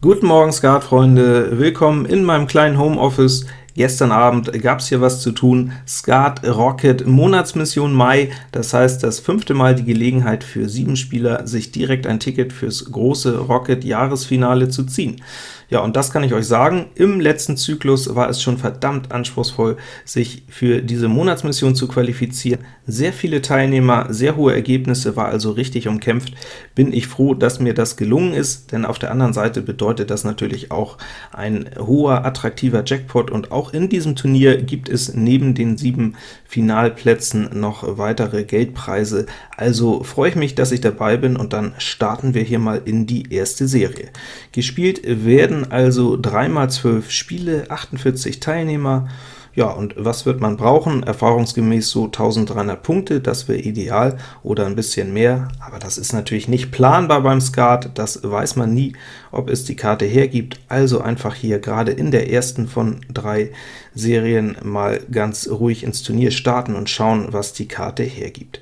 Guten Morgen, Skat-Freunde! Willkommen in meinem kleinen Homeoffice. Gestern Abend gab es hier was zu tun, Skat Rocket Monatsmission Mai, das heißt das fünfte Mal die Gelegenheit für sieben Spieler, sich direkt ein Ticket fürs große Rocket Jahresfinale zu ziehen. Ja, und das kann ich euch sagen, im letzten Zyklus war es schon verdammt anspruchsvoll, sich für diese Monatsmission zu qualifizieren. Sehr viele Teilnehmer, sehr hohe Ergebnisse, war also richtig umkämpft. Bin ich froh, dass mir das gelungen ist, denn auf der anderen Seite bedeutet das natürlich auch ein hoher, attraktiver Jackpot, und auch in diesem Turnier gibt es neben den sieben Finalplätzen noch weitere Geldpreise. Also freue ich mich, dass ich dabei bin, und dann starten wir hier mal in die erste Serie. Gespielt werden also 3 x 12 Spiele, 48 Teilnehmer, ja, und was wird man brauchen? Erfahrungsgemäß so 1300 Punkte, das wäre ideal, oder ein bisschen mehr, aber das ist natürlich nicht planbar beim Skat, das weiß man nie, ob es die Karte hergibt, also einfach hier gerade in der ersten von drei Serien mal ganz ruhig ins Turnier starten und schauen, was die Karte hergibt.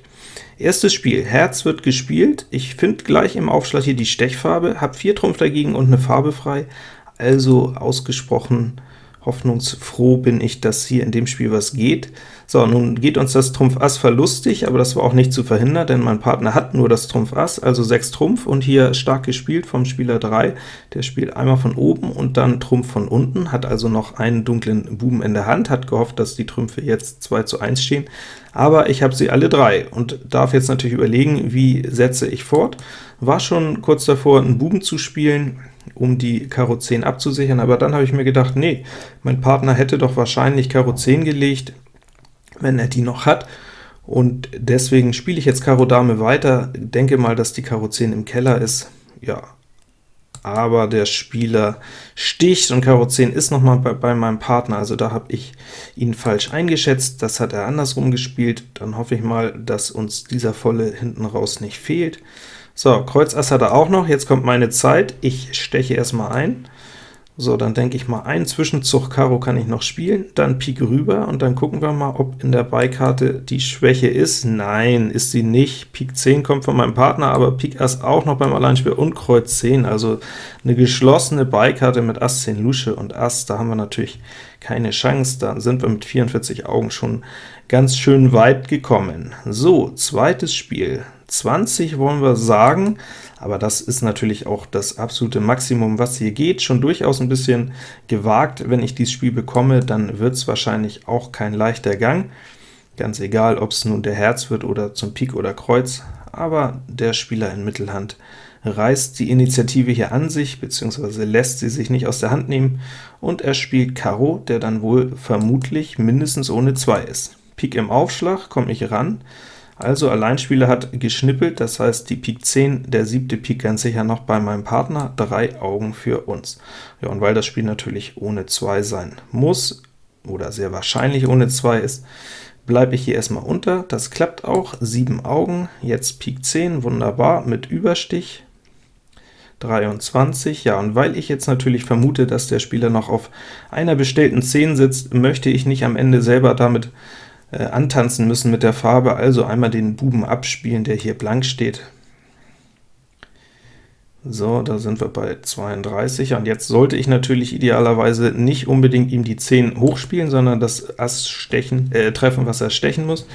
Erstes Spiel, Herz wird gespielt, ich finde gleich im Aufschlag hier die Stechfarbe, habe 4 Trumpf dagegen und eine Farbe frei, also ausgesprochen hoffnungsfroh bin ich, dass hier in dem Spiel was geht. So, nun geht uns das Trumpf Ass verlustig, aber das war auch nicht zu verhindern, denn mein Partner hat nur das Trumpf Ass, also 6 Trumpf, und hier stark gespielt vom Spieler 3. Der spielt einmal von oben und dann Trumpf von unten, hat also noch einen dunklen Buben in der Hand, hat gehofft, dass die Trümpfe jetzt 2 zu 1 stehen, aber ich habe sie alle drei und darf jetzt natürlich überlegen, wie setze ich fort. War schon kurz davor, einen Buben zu spielen, um die Karo 10 abzusichern, aber dann habe ich mir gedacht, nee, mein Partner hätte doch wahrscheinlich Karo 10 gelegt, wenn er die noch hat, und deswegen spiele ich jetzt Karo Dame weiter, denke mal, dass die Karo 10 im Keller ist, ja, aber der Spieler sticht, und Karo 10 ist noch mal bei, bei meinem Partner, also da habe ich ihn falsch eingeschätzt, das hat er andersrum gespielt, dann hoffe ich mal, dass uns dieser Volle hinten raus nicht fehlt. So, Kreuz Ass hat er auch noch, jetzt kommt meine Zeit, ich steche erstmal ein. So, dann denke ich mal, einen Zwischenzug Karo kann ich noch spielen, dann Pik rüber, und dann gucken wir mal, ob in der Beikarte die Schwäche ist. Nein, ist sie nicht. Pik 10 kommt von meinem Partner, aber Pik Ass auch noch beim Alleinspiel und Kreuz 10, also eine geschlossene Beikarte mit Ass 10 Lusche und Ass, da haben wir natürlich keine Chance, da sind wir mit 44 Augen schon ganz schön weit gekommen. So, zweites Spiel. 20 wollen wir sagen, aber das ist natürlich auch das absolute Maximum, was hier geht. Schon durchaus ein bisschen gewagt. Wenn ich dieses Spiel bekomme, dann wird es wahrscheinlich auch kein leichter Gang. Ganz egal, ob es nun der Herz wird oder zum Pik oder Kreuz, aber der Spieler in Mittelhand reißt die Initiative hier an sich, beziehungsweise lässt sie sich nicht aus der Hand nehmen, und er spielt Karo, der dann wohl vermutlich mindestens ohne 2 ist. Pik im Aufschlag, komme ich ran, also Alleinspieler hat geschnippelt, das heißt die Pik 10, der siebte Pik ganz sicher noch bei meinem Partner, drei Augen für uns. Ja, und weil das Spiel natürlich ohne 2 sein muss, oder sehr wahrscheinlich ohne 2 ist, bleibe ich hier erstmal unter. Das klappt auch, 7 Augen, jetzt Pik 10, wunderbar, mit Überstich, 23, ja, und weil ich jetzt natürlich vermute, dass der Spieler noch auf einer bestellten 10 sitzt, möchte ich nicht am Ende selber damit äh, antanzen müssen mit der Farbe, also einmal den Buben abspielen, der hier blank steht. So, da sind wir bei 32, und jetzt sollte ich natürlich idealerweise nicht unbedingt ihm die 10 hochspielen, sondern das Ass stechen, äh, treffen, was er stechen muss,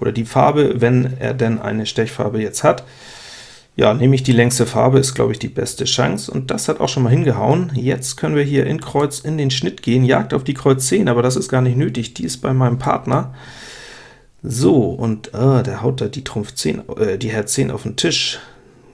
oder die Farbe, wenn er denn eine Stechfarbe jetzt hat. Ja, nehme ich die längste Farbe, ist, glaube ich, die beste Chance, und das hat auch schon mal hingehauen. Jetzt können wir hier in Kreuz in den Schnitt gehen, Jagd auf die Kreuz 10, aber das ist gar nicht nötig, die ist bei meinem Partner. So, und äh, der haut da die Trumpf 10, äh, die Herz 10 auf den Tisch.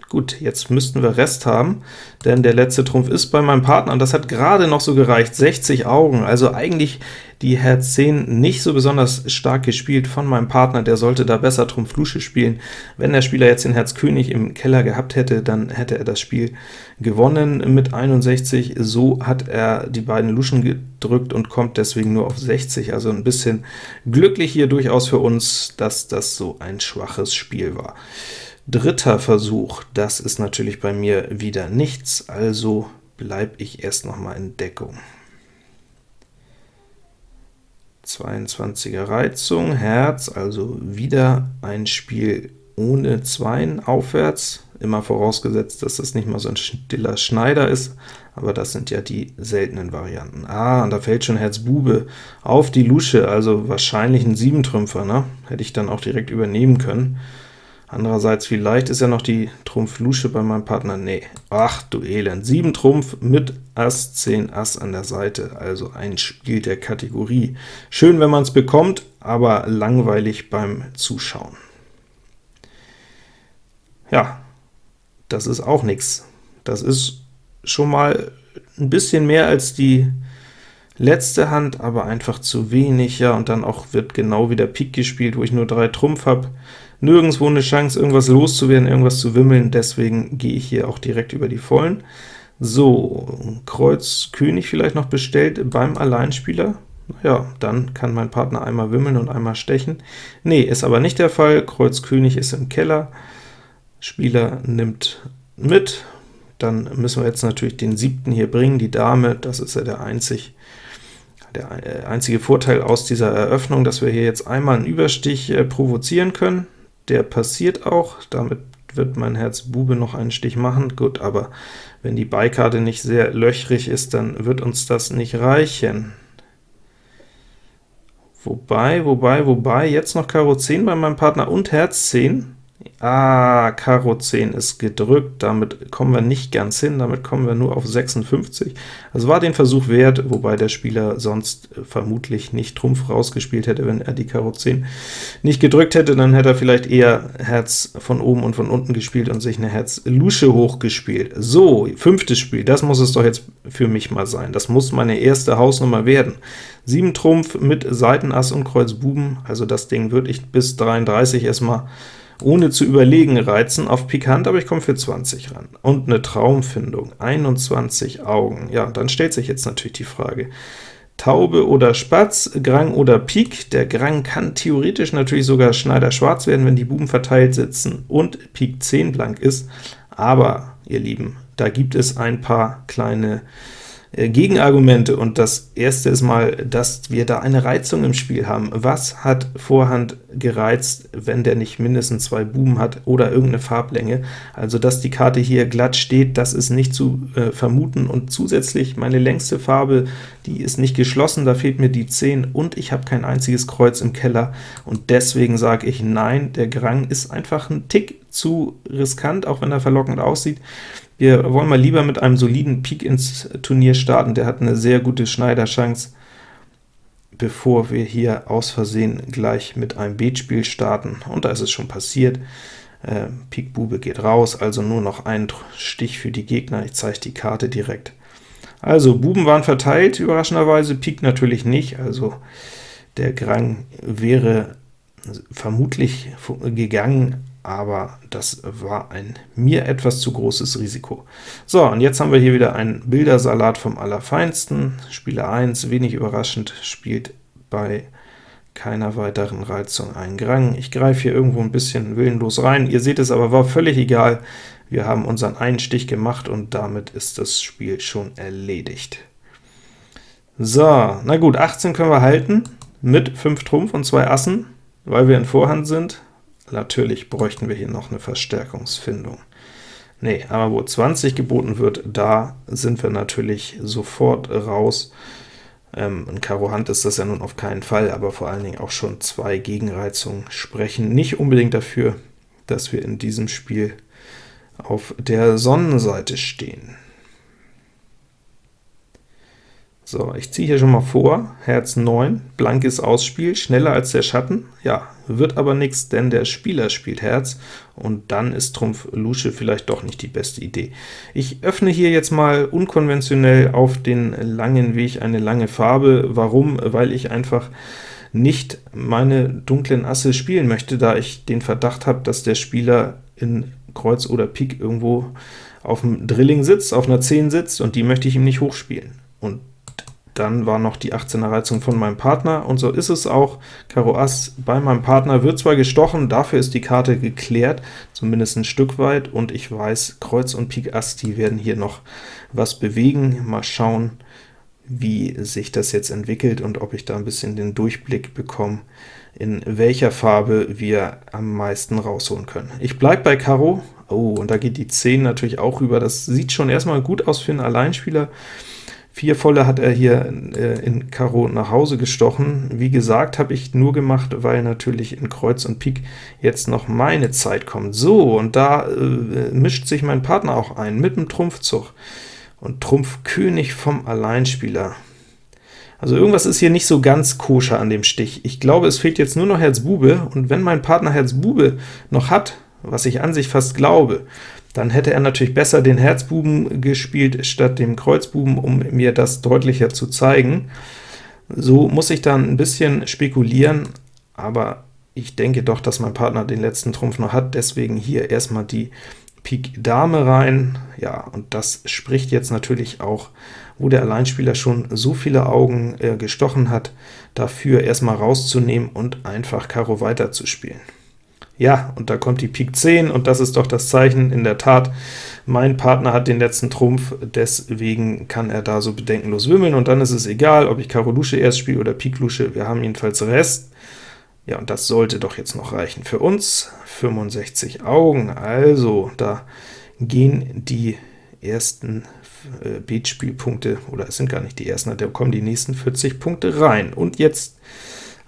Gut, jetzt müssten wir Rest haben, denn der letzte Trumpf ist bei meinem Partner, und das hat gerade noch so gereicht, 60 Augen, also eigentlich die Herz 10 nicht so besonders stark gespielt von meinem Partner, der sollte da besser Trumpf Lusche spielen. Wenn der Spieler jetzt den Herz König im Keller gehabt hätte, dann hätte er das Spiel gewonnen mit 61, so hat er die beiden Luschen gedrückt und kommt deswegen nur auf 60, also ein bisschen glücklich hier durchaus für uns, dass das so ein schwaches Spiel war. Dritter Versuch, das ist natürlich bei mir wieder nichts, also bleibe ich erst noch mal in Deckung. 22er Reizung, Herz, also wieder ein Spiel ohne Zweien aufwärts, immer vorausgesetzt, dass das nicht mal so ein stiller Schneider ist, aber das sind ja die seltenen Varianten. Ah, und da fällt schon Herz Bube auf die Lusche, also wahrscheinlich ein Siebentrümpfer, ne? Hätte ich dann auch direkt übernehmen können. Andererseits, vielleicht ist ja noch die Trumpf Lusche bei meinem Partner. Nee, ach du Elend, 7 Trumpf mit Ass, 10 Ass an der Seite, also ein Spiel der Kategorie. Schön, wenn man es bekommt, aber langweilig beim Zuschauen. Ja, das ist auch nichts. Das ist schon mal ein bisschen mehr als die letzte Hand, aber einfach zu wenig, ja, und dann auch wird genau wieder Pik gespielt, wo ich nur drei Trumpf habe. Nirgendwo eine Chance, irgendwas loszuwerden, irgendwas zu wimmeln, deswegen gehe ich hier auch direkt über die Vollen. So, Kreuz König vielleicht noch bestellt beim Alleinspieler. Ja, dann kann mein Partner einmal wimmeln und einmal stechen. Nee, ist aber nicht der Fall, Kreuz König ist im Keller, Spieler nimmt mit, dann müssen wir jetzt natürlich den siebten hier bringen, die Dame, das ist ja der einzig der äh, einzige Vorteil aus dieser Eröffnung, dass wir hier jetzt einmal einen Überstich äh, provozieren können. Der passiert auch, damit wird mein Herz Bube noch einen Stich machen. Gut, aber wenn die Beikarte nicht sehr löchrig ist, dann wird uns das nicht reichen. Wobei, wobei, wobei, jetzt noch Karo 10 bei meinem Partner und Herz 10. Ah, Karo 10 ist gedrückt, damit kommen wir nicht ganz hin, damit kommen wir nur auf 56. Also war den Versuch wert, wobei der Spieler sonst vermutlich nicht Trumpf rausgespielt hätte, wenn er die Karo 10 nicht gedrückt hätte, dann hätte er vielleicht eher Herz von oben und von unten gespielt und sich eine Herz-Lusche hochgespielt. So, fünftes Spiel, das muss es doch jetzt für mich mal sein. Das muss meine erste Hausnummer werden. 7 Trumpf mit Seitenass und Kreuz Buben, also das Ding würde ich bis 33 erstmal ohne zu überlegen reizen auf Pikant, aber ich komme für 20 ran. Und eine Traumfindung, 21 Augen. Ja, dann stellt sich jetzt natürlich die Frage, Taube oder Spatz, Grang oder Pik. Der Grang kann theoretisch natürlich sogar Schneider schwarz werden, wenn die Buben verteilt sitzen und Pik 10 blank ist, aber, ihr Lieben, da gibt es ein paar kleine Gegenargumente, und das erste ist mal, dass wir da eine Reizung im Spiel haben. Was hat Vorhand gereizt, wenn der nicht mindestens zwei Buben hat oder irgendeine Farblänge? Also, dass die Karte hier glatt steht, das ist nicht zu äh, vermuten, und zusätzlich meine längste Farbe, die ist nicht geschlossen, da fehlt mir die 10, und ich habe kein einziges Kreuz im Keller, und deswegen sage ich nein, der Grang ist einfach ein Tick zu riskant, auch wenn er verlockend aussieht. Wir wollen mal lieber mit einem soliden Pik ins Turnier starten, der hat eine sehr gute Schneiderchance, bevor wir hier aus Versehen gleich mit einem Beetspiel starten. Und da ist es schon passiert. Äh, Pik Bube geht raus, also nur noch ein Stich für die Gegner. Ich zeige die Karte direkt. Also, Buben waren verteilt, überraschenderweise, Pik natürlich nicht, also der Grang wäre vermutlich gegangen, aber das war ein mir etwas zu großes Risiko. So, und jetzt haben wir hier wieder einen Bildersalat vom Allerfeinsten. Spieler 1, wenig überraschend, spielt bei keiner weiteren Reizung einen Grang. Ich greife hier irgendwo ein bisschen willenlos rein, ihr seht es aber, war völlig egal. Wir haben unseren einen Stich gemacht, und damit ist das Spiel schon erledigt. So, na gut, 18 können wir halten, mit 5 Trumpf und 2 Assen, weil wir in Vorhand sind. Natürlich bräuchten wir hier noch eine Verstärkungsfindung. Nee, aber wo 20 geboten wird, da sind wir natürlich sofort raus. Ähm, in Karo Hand ist das ja nun auf keinen Fall, aber vor allen Dingen auch schon zwei Gegenreizungen sprechen nicht unbedingt dafür, dass wir in diesem Spiel auf der Sonnenseite stehen. So, ich ziehe hier schon mal vor, Herz 9, blankes Ausspiel, schneller als der Schatten. Ja, wird aber nichts, denn der Spieler spielt Herz, und dann ist Trumpf Lusche vielleicht doch nicht die beste Idee. Ich öffne hier jetzt mal unkonventionell auf den langen Weg eine lange Farbe. Warum? Weil ich einfach nicht meine dunklen Asse spielen möchte, da ich den Verdacht habe, dass der Spieler in Kreuz oder Pik irgendwo auf dem Drilling sitzt, auf einer 10 sitzt, und die möchte ich ihm nicht hochspielen. Und dann war noch die 18er Reizung von meinem Partner, und so ist es auch. Karo Ass bei meinem Partner wird zwar gestochen, dafür ist die Karte geklärt, zumindest ein Stück weit, und ich weiß, Kreuz und Pik Ass, die werden hier noch was bewegen. Mal schauen, wie sich das jetzt entwickelt und ob ich da ein bisschen den Durchblick bekomme, in welcher Farbe wir am meisten rausholen können. Ich bleibe bei Karo, Oh, und da geht die 10 natürlich auch rüber. Das sieht schon erstmal gut aus für einen Alleinspieler. Vier volle hat er hier äh, in Karo nach Hause gestochen. Wie gesagt, habe ich nur gemacht, weil natürlich in Kreuz und Pik jetzt noch meine Zeit kommt. So, und da äh, mischt sich mein Partner auch ein, mit dem Trumpfzug. Und Trumpf König vom Alleinspieler. Also irgendwas ist hier nicht so ganz koscher an dem Stich. Ich glaube, es fehlt jetzt nur noch Herz Bube, und wenn mein Partner Herz Bube noch hat, was ich an sich fast glaube, dann hätte er natürlich besser den Herzbuben gespielt statt dem Kreuzbuben, um mir das deutlicher zu zeigen. So muss ich dann ein bisschen spekulieren, aber ich denke doch, dass mein Partner den letzten Trumpf noch hat, deswegen hier erstmal die Pik Dame rein. Ja, und das spricht jetzt natürlich auch, wo der Alleinspieler schon so viele Augen äh, gestochen hat, dafür erstmal rauszunehmen und einfach Karo weiterzuspielen. Ja, und da kommt die Pik 10, und das ist doch das Zeichen, in der Tat, mein Partner hat den letzten Trumpf, deswegen kann er da so bedenkenlos wimmeln, und dann ist es egal, ob ich Karo Lusche erst spiele oder Pik Lusche, wir haben jedenfalls Rest. Ja, und das sollte doch jetzt noch reichen für uns. 65 Augen, also da gehen die ersten äh, Beatspielpunkte, oder es sind gar nicht die ersten, da kommen die nächsten 40 Punkte rein. Und jetzt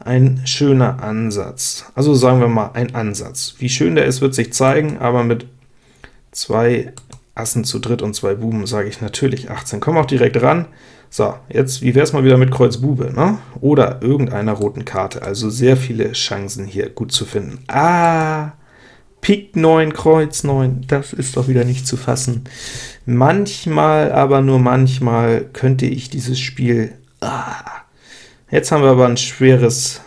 ein schöner Ansatz. Also sagen wir mal ein Ansatz. Wie schön der ist, wird sich zeigen, aber mit zwei Assen zu dritt und zwei Buben sage ich natürlich 18. Komm auch direkt ran. So, jetzt, wie wäre es mal wieder mit Kreuz Bube, ne? Oder irgendeiner roten Karte, also sehr viele Chancen hier gut zu finden. Ah, Pik 9, Kreuz 9, das ist doch wieder nicht zu fassen. Manchmal, aber nur manchmal, könnte ich dieses Spiel ah, Jetzt haben wir aber ein schweres,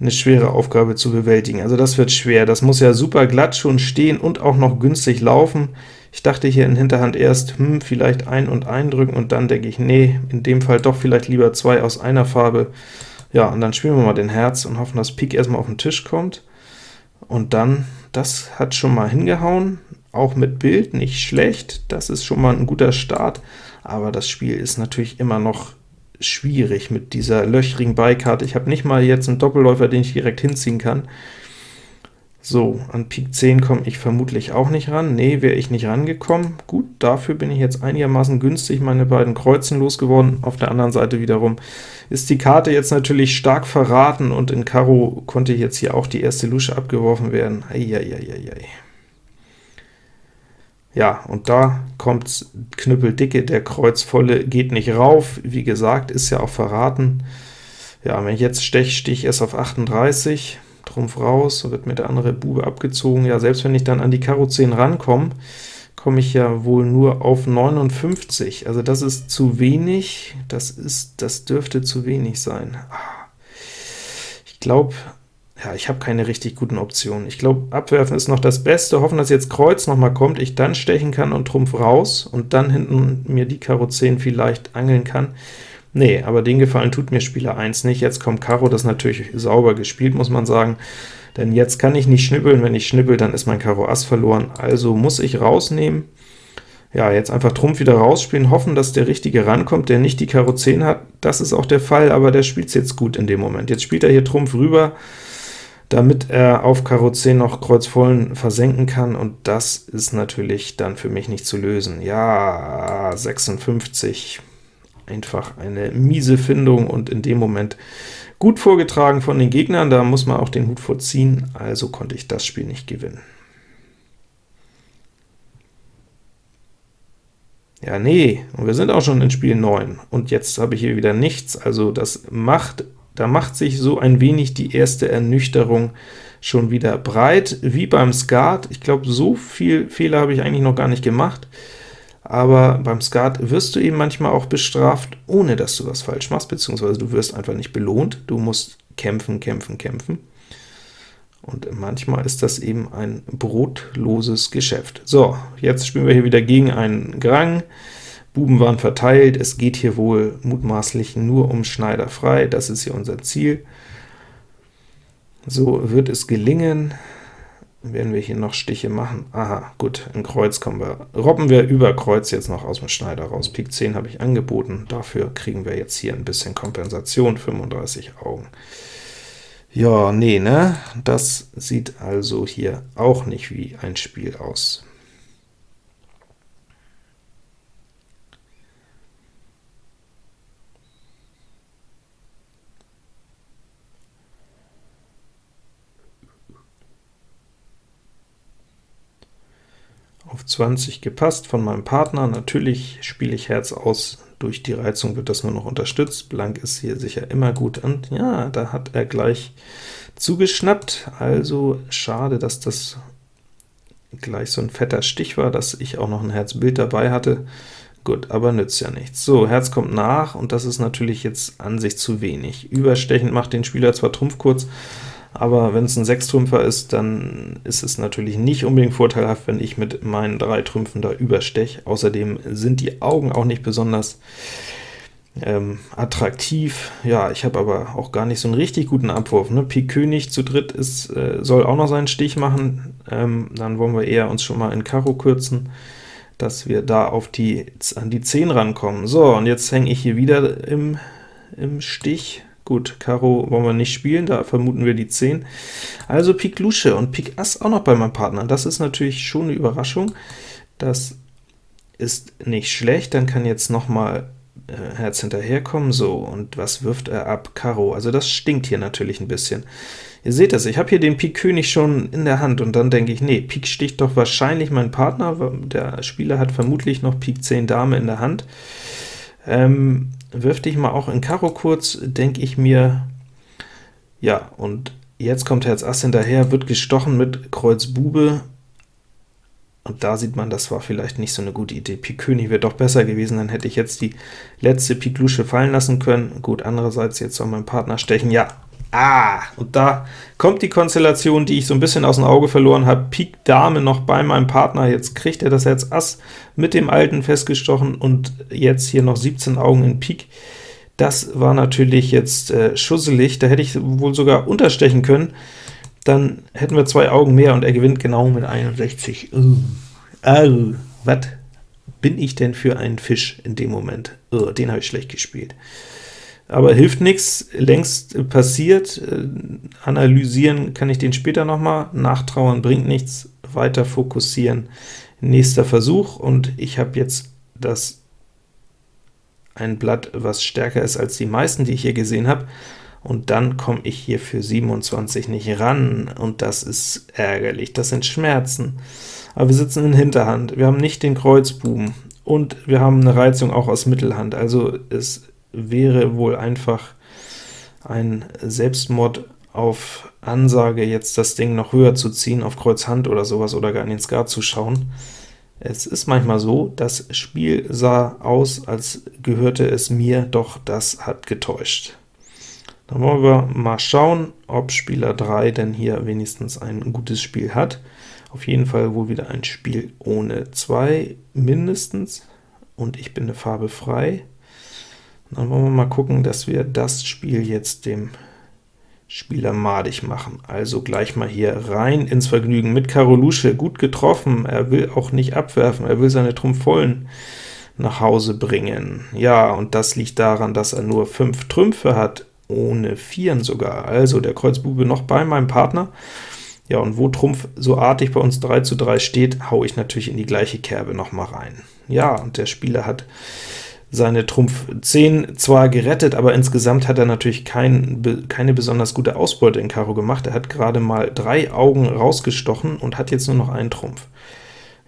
eine schwere Aufgabe zu bewältigen. Also das wird schwer. Das muss ja super glatt schon stehen und auch noch günstig laufen. Ich dachte hier in Hinterhand erst, hm, vielleicht ein und eindrücken, und dann denke ich, nee, in dem Fall doch vielleicht lieber zwei aus einer Farbe. Ja, und dann spielen wir mal den Herz und hoffen, dass Pik erstmal auf den Tisch kommt. Und dann, das hat schon mal hingehauen, auch mit Bild, nicht schlecht, das ist schon mal ein guter Start, aber das Spiel ist natürlich immer noch schwierig mit dieser löchrigen Beikarte. Ich habe nicht mal jetzt einen Doppelläufer, den ich direkt hinziehen kann. So, an Pik 10 komme ich vermutlich auch nicht ran. Nee, wäre ich nicht rangekommen. Gut, dafür bin ich jetzt einigermaßen günstig meine beiden Kreuzen losgeworden. Auf der anderen Seite wiederum ist die Karte jetzt natürlich stark verraten, und in Karo konnte jetzt hier auch die erste Lusche abgeworfen werden. Eieieiei. Ja, und da kommt knüppeldicke, der Kreuzvolle geht nicht rauf, wie gesagt, ist ja auch verraten. Ja, wenn ich jetzt stech, stich erst auf 38, Trumpf raus, so wird mir der andere Bube abgezogen. Ja, selbst wenn ich dann an die Karo 10 rankomme, komme ich ja wohl nur auf 59. Also das ist zu wenig, das ist, das dürfte zu wenig sein. Ah. Ich glaube, ja, ich habe keine richtig guten Optionen. Ich glaube, abwerfen ist noch das Beste, hoffen, dass jetzt Kreuz noch mal kommt, ich dann stechen kann und Trumpf raus, und dann hinten mir die Karo 10 vielleicht angeln kann. Nee, aber den Gefallen tut mir Spieler 1 nicht. Jetzt kommt Karo, das ist natürlich sauber gespielt, muss man sagen, denn jetzt kann ich nicht schnippeln. Wenn ich schnippel, dann ist mein Karo Ass verloren, also muss ich rausnehmen. Ja, jetzt einfach Trumpf wieder rausspielen, hoffen, dass der Richtige rankommt, der nicht die Karo 10 hat. Das ist auch der Fall, aber der spielt es jetzt gut in dem Moment. Jetzt spielt er hier Trumpf rüber, damit er auf Karo 10 noch Kreuz vollen versenken kann, und das ist natürlich dann für mich nicht zu lösen. Ja, 56, einfach eine miese Findung, und in dem Moment gut vorgetragen von den Gegnern, da muss man auch den Hut vorziehen, also konnte ich das Spiel nicht gewinnen. Ja, nee, und wir sind auch schon in Spiel 9, und jetzt habe ich hier wieder nichts, also das macht da macht sich so ein wenig die erste Ernüchterung schon wieder breit, wie beim Skat. Ich glaube, so viel Fehler habe ich eigentlich noch gar nicht gemacht, aber beim Skat wirst du eben manchmal auch bestraft, ohne dass du was falsch machst, beziehungsweise du wirst einfach nicht belohnt, du musst kämpfen, kämpfen, kämpfen. Und manchmal ist das eben ein brotloses Geschäft. So, jetzt spielen wir hier wieder gegen einen Grang. Buben waren verteilt, es geht hier wohl mutmaßlich nur um Schneider frei, das ist hier unser Ziel. So wird es gelingen. Werden wir hier noch Stiche machen? Aha, gut, in Kreuz kommen wir. Robben wir über Kreuz jetzt noch aus dem Schneider raus. Pik 10 habe ich angeboten, dafür kriegen wir jetzt hier ein bisschen Kompensation, 35 Augen. Ja, nee, ne? Das sieht also hier auch nicht wie ein Spiel aus. Auf 20 gepasst von meinem Partner. Natürlich spiele ich Herz aus, durch die Reizung wird das nur noch unterstützt. Blank ist hier sicher immer gut, und ja, da hat er gleich zugeschnappt, also schade, dass das gleich so ein fetter Stich war, dass ich auch noch ein Herzbild dabei hatte. Gut, aber nützt ja nichts. So, Herz kommt nach, und das ist natürlich jetzt an sich zu wenig. Überstechend macht den Spieler zwar Trumpf kurz, aber wenn es ein Sechstrümpfer ist, dann ist es natürlich nicht unbedingt vorteilhaft, wenn ich mit meinen drei Trümpfen da übersteche. Außerdem sind die Augen auch nicht besonders ähm, attraktiv. Ja, ich habe aber auch gar nicht so einen richtig guten Abwurf. Ne? Pik König zu dritt ist, äh, soll auch noch seinen Stich machen, ähm, dann wollen wir eher uns schon mal in Karo kürzen, dass wir da auf die, an die 10 rankommen. So, und jetzt hänge ich hier wieder im, im Stich. Gut, Karo wollen wir nicht spielen, da vermuten wir die 10. Also Pik Lusche und Pik Ass auch noch bei meinem Partner. Das ist natürlich schon eine Überraschung. Das ist nicht schlecht, dann kann jetzt noch mal äh, Herz hinterherkommen. So, und was wirft er ab? Karo. Also das stinkt hier natürlich ein bisschen. Ihr seht das, ich habe hier den Pik König schon in der Hand, und dann denke ich, nee, Pik sticht doch wahrscheinlich mein Partner, der Spieler hat vermutlich noch Pik 10 Dame in der Hand. Ähm, wirf dich mal auch in Karo kurz, denke ich mir, ja, und jetzt kommt Herz Ass hinterher, wird gestochen mit Kreuz Bube, und da sieht man, das war vielleicht nicht so eine gute Idee. Pik König wäre doch besser gewesen, dann hätte ich jetzt die letzte Pik Lusche fallen lassen können. Gut, andererseits, jetzt soll mein Partner stechen. Ja, Ah, und da kommt die Konstellation, die ich so ein bisschen aus dem Auge verloren habe. Pik Dame noch bei meinem Partner, jetzt kriegt er das Herz Ass mit dem Alten festgestochen, und jetzt hier noch 17 Augen in Pik. Das war natürlich jetzt äh, schusselig, da hätte ich wohl sogar unterstechen können. Dann hätten wir zwei Augen mehr, und er gewinnt genau mit 61. Uh, uh, was bin ich denn für ein Fisch in dem Moment? Uh, den habe ich schlecht gespielt aber hilft nichts, längst passiert, äh, analysieren kann ich den später noch mal, nachtrauern bringt nichts, weiter fokussieren, nächster Versuch, und ich habe jetzt das ein Blatt, was stärker ist als die meisten, die ich hier gesehen habe, und dann komme ich hier für 27 nicht ran, und das ist ärgerlich, das sind Schmerzen. Aber wir sitzen in Hinterhand, wir haben nicht den Kreuzbuben, und wir haben eine Reizung auch aus Mittelhand, also es wäre wohl einfach ein Selbstmord auf Ansage, jetzt das Ding noch höher zu ziehen, auf Kreuz Hand oder sowas, oder gar in den Skat zu schauen. Es ist manchmal so, das Spiel sah aus, als gehörte es mir, doch das hat getäuscht. Dann wollen wir mal schauen, ob Spieler 3 denn hier wenigstens ein gutes Spiel hat. Auf jeden Fall wohl wieder ein Spiel ohne 2 mindestens, und ich bin eine Farbe frei. Dann wollen wir mal gucken, dass wir das Spiel jetzt dem Spieler madig machen. Also gleich mal hier rein ins Vergnügen mit Karo Lusche. Gut getroffen, er will auch nicht abwerfen, er will seine Trumpf vollen nach Hause bringen. Ja, und das liegt daran, dass er nur 5 Trümpfe hat, ohne Vieren sogar. Also der Kreuzbube noch bei meinem Partner. Ja, und wo Trumpf so artig bei uns 3 zu 3 steht, haue ich natürlich in die gleiche Kerbe noch mal rein. Ja, und der Spieler hat seine Trumpf 10 zwar gerettet, aber insgesamt hat er natürlich kein, keine besonders gute Ausbeute in Karo gemacht. Er hat gerade mal drei Augen rausgestochen und hat jetzt nur noch einen Trumpf.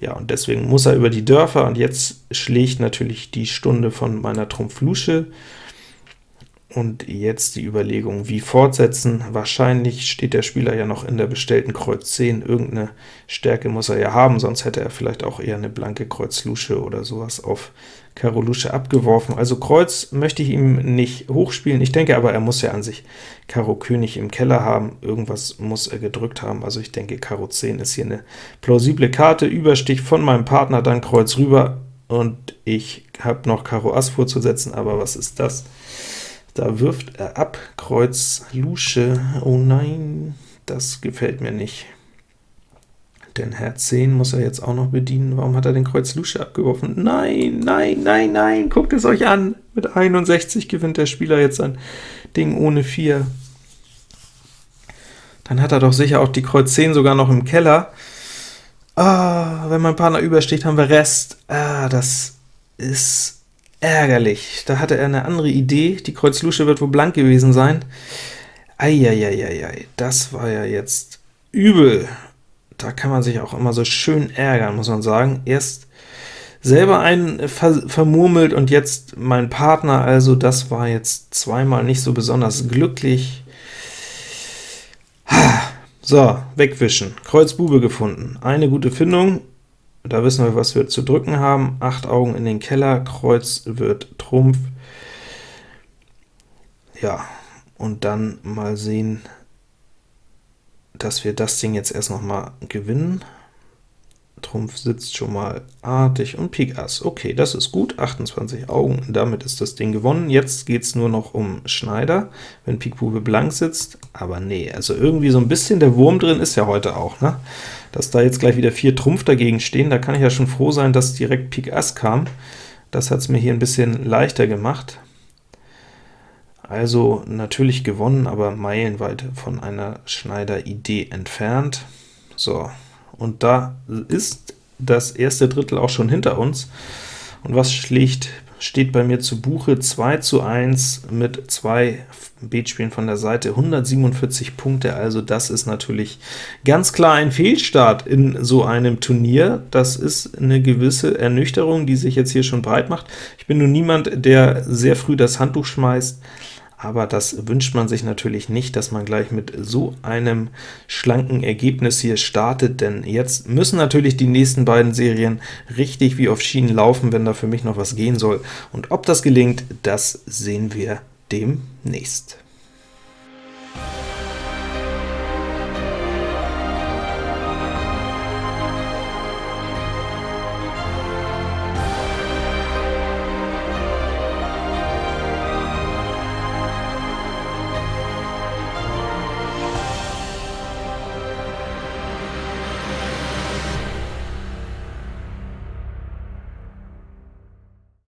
Ja, und deswegen muss er über die Dörfer, und jetzt schlägt natürlich die Stunde von meiner Trumpf Lusche. Und jetzt die Überlegung, wie fortsetzen. Wahrscheinlich steht der Spieler ja noch in der bestellten Kreuz 10. Irgendeine Stärke muss er ja haben, sonst hätte er vielleicht auch eher eine blanke Kreuz Lusche oder sowas auf Karo Lusche abgeworfen. Also Kreuz möchte ich ihm nicht hochspielen, ich denke aber, er muss ja an sich Karo König im Keller haben, irgendwas muss er gedrückt haben, also ich denke, Karo 10 ist hier eine plausible Karte, Überstich von meinem Partner, dann Kreuz rüber, und ich habe noch Karo Ass vorzusetzen, aber was ist das? Da wirft er ab, Kreuz Lusche, oh nein, das gefällt mir nicht. Denn Herz 10 muss er jetzt auch noch bedienen. Warum hat er den Kreuz Lusche abgeworfen? Nein, nein, nein, nein, guckt es euch an! Mit 61 gewinnt der Spieler jetzt ein Ding ohne 4. dann hat er doch sicher auch die Kreuz 10 sogar noch im Keller. Ah, wenn mein Partner übersteht, haben wir Rest. Ah, das ist ärgerlich. Da hatte er eine andere Idee. Die Kreuz Lusche wird wohl blank gewesen sein. Eieieiei, das war ja jetzt übel. Da kann man sich auch immer so schön ärgern, muss man sagen. Erst selber einen ver vermurmelt und jetzt mein Partner, also das war jetzt zweimal nicht so besonders glücklich. So, wegwischen. Kreuz Bube gefunden. Eine gute Findung. Da wissen wir, was wir zu drücken haben. Acht Augen in den Keller. Kreuz wird Trumpf. Ja, und dann mal sehen, dass wir das Ding jetzt erst noch mal gewinnen. Trumpf sitzt schon mal artig und Pik Ass. Okay, das ist gut, 28 Augen, damit ist das Ding gewonnen. Jetzt geht es nur noch um Schneider, wenn Pik Bube blank sitzt, aber nee, also irgendwie so ein bisschen der Wurm drin ist ja heute auch, ne? Dass da jetzt gleich wieder vier Trumpf dagegen stehen, da kann ich ja schon froh sein, dass direkt Pik Ass kam. Das hat es mir hier ein bisschen leichter gemacht. Also natürlich gewonnen, aber meilenweit von einer Schneider-Idee entfernt. So, und da ist das erste Drittel auch schon hinter uns. Und was schlicht steht bei mir zu Buche? 2 zu 1 mit zwei Beetspielen von der Seite, 147 Punkte, also das ist natürlich ganz klar ein Fehlstart in so einem Turnier. Das ist eine gewisse Ernüchterung, die sich jetzt hier schon breit macht. Ich bin nun niemand, der sehr früh das Handtuch schmeißt, aber das wünscht man sich natürlich nicht, dass man gleich mit so einem schlanken Ergebnis hier startet, denn jetzt müssen natürlich die nächsten beiden Serien richtig wie auf Schienen laufen, wenn da für mich noch was gehen soll, und ob das gelingt, das sehen wir demnächst.